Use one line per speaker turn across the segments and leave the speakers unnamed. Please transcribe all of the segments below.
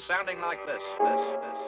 sounding like this. this, this.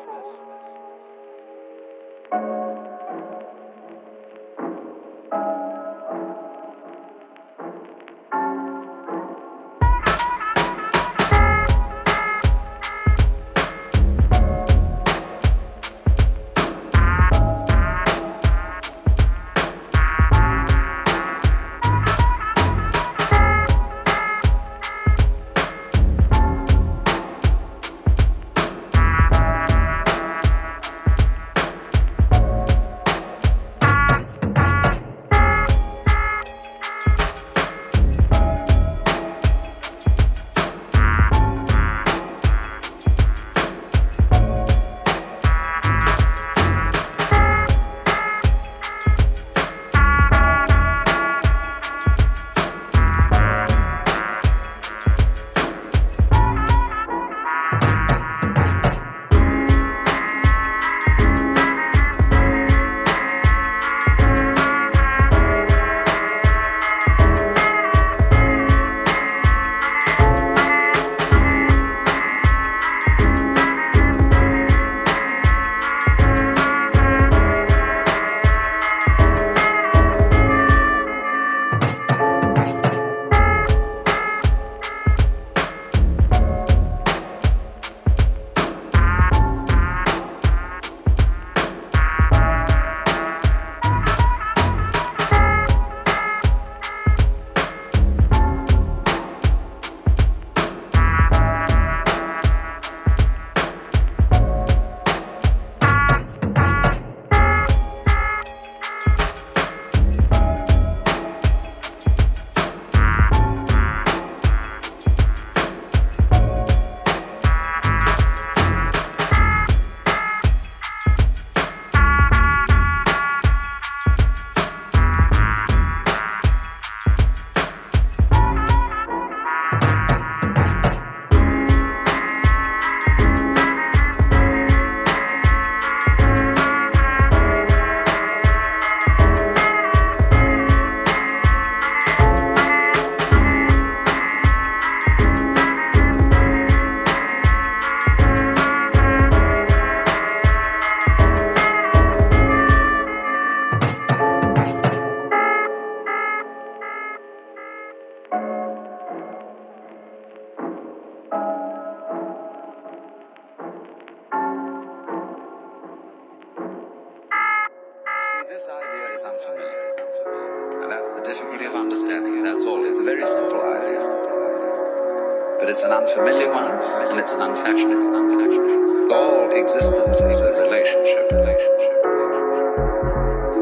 and it's an unfashioned, it's an unfashioned. All existence is a relationship, relationship,
relationship.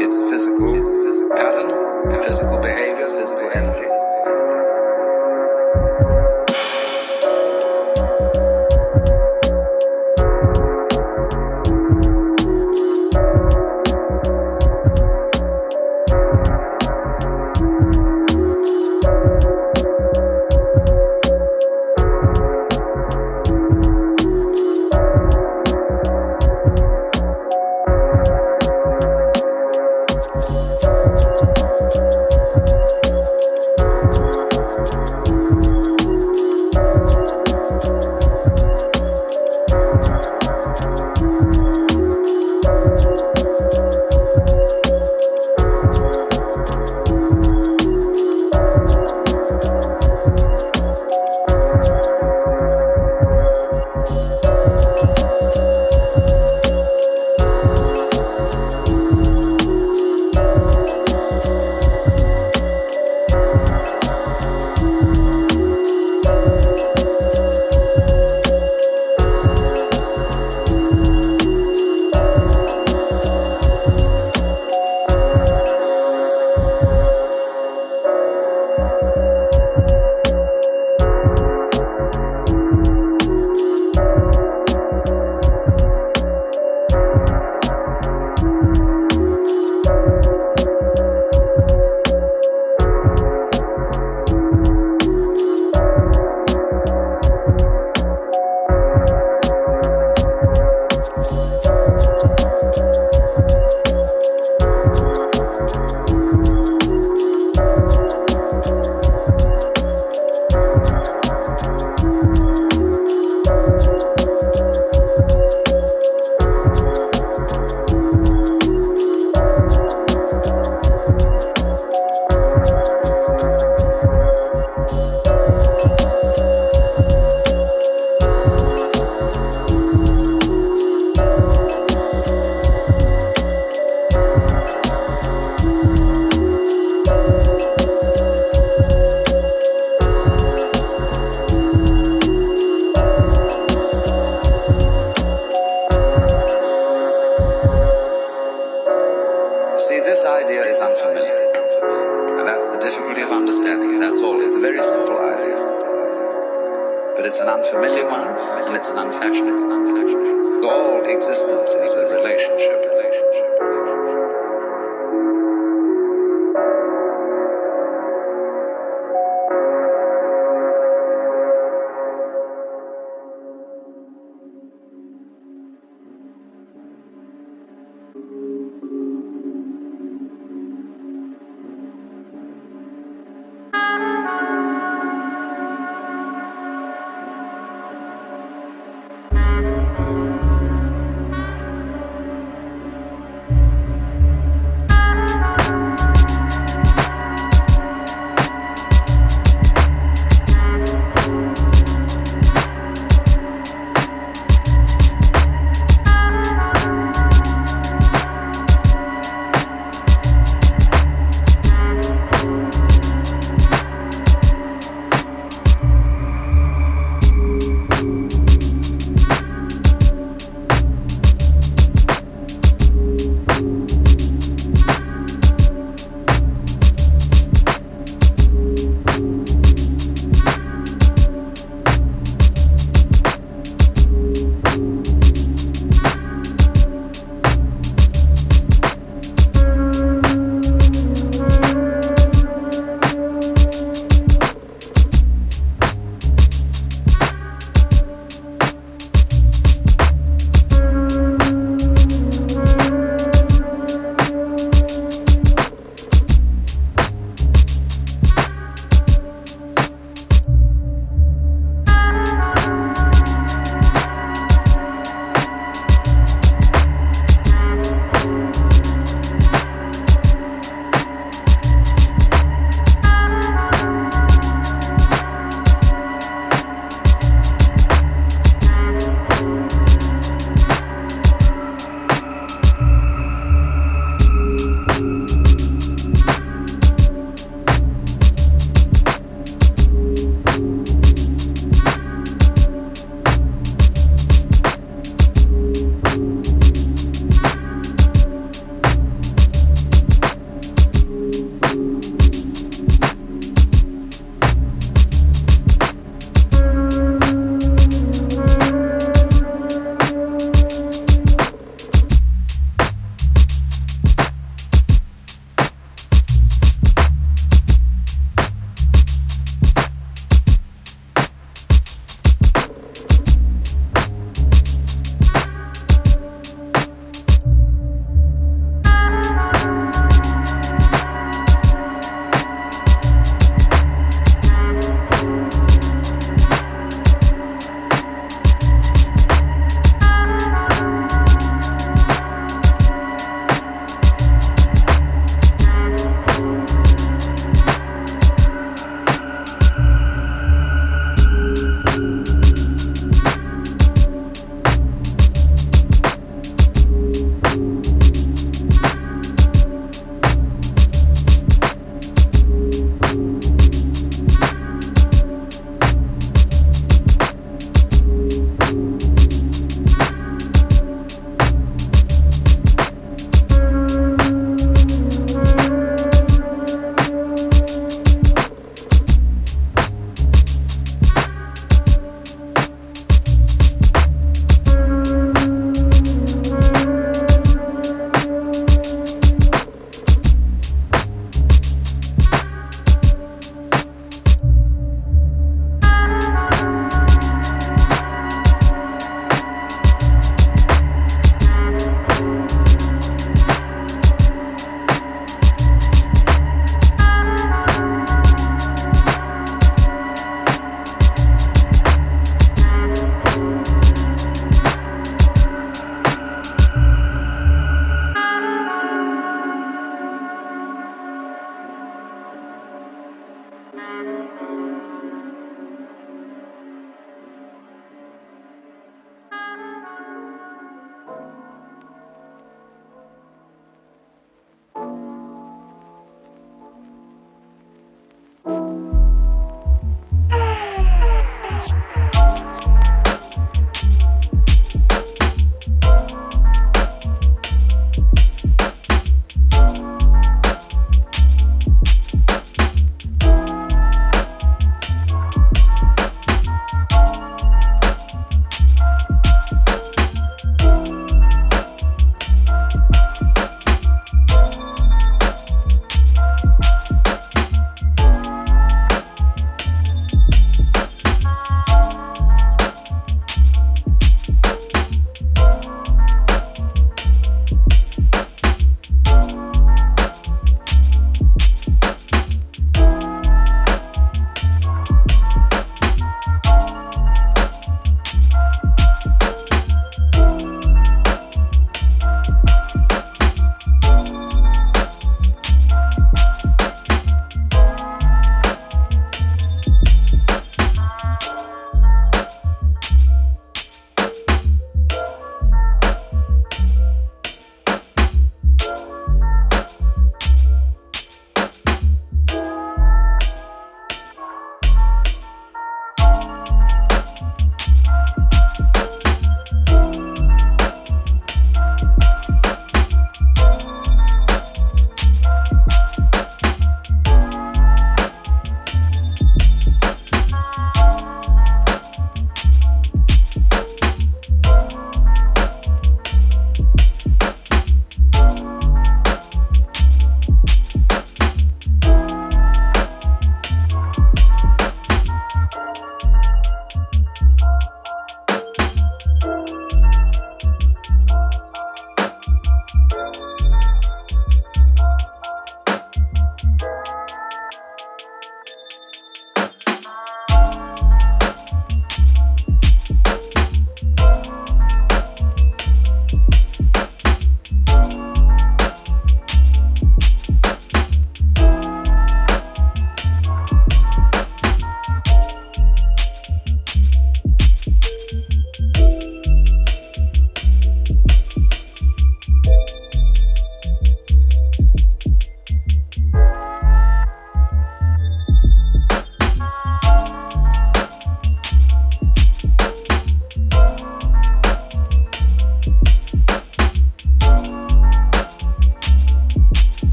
It's physical, it's a physical pattern, physical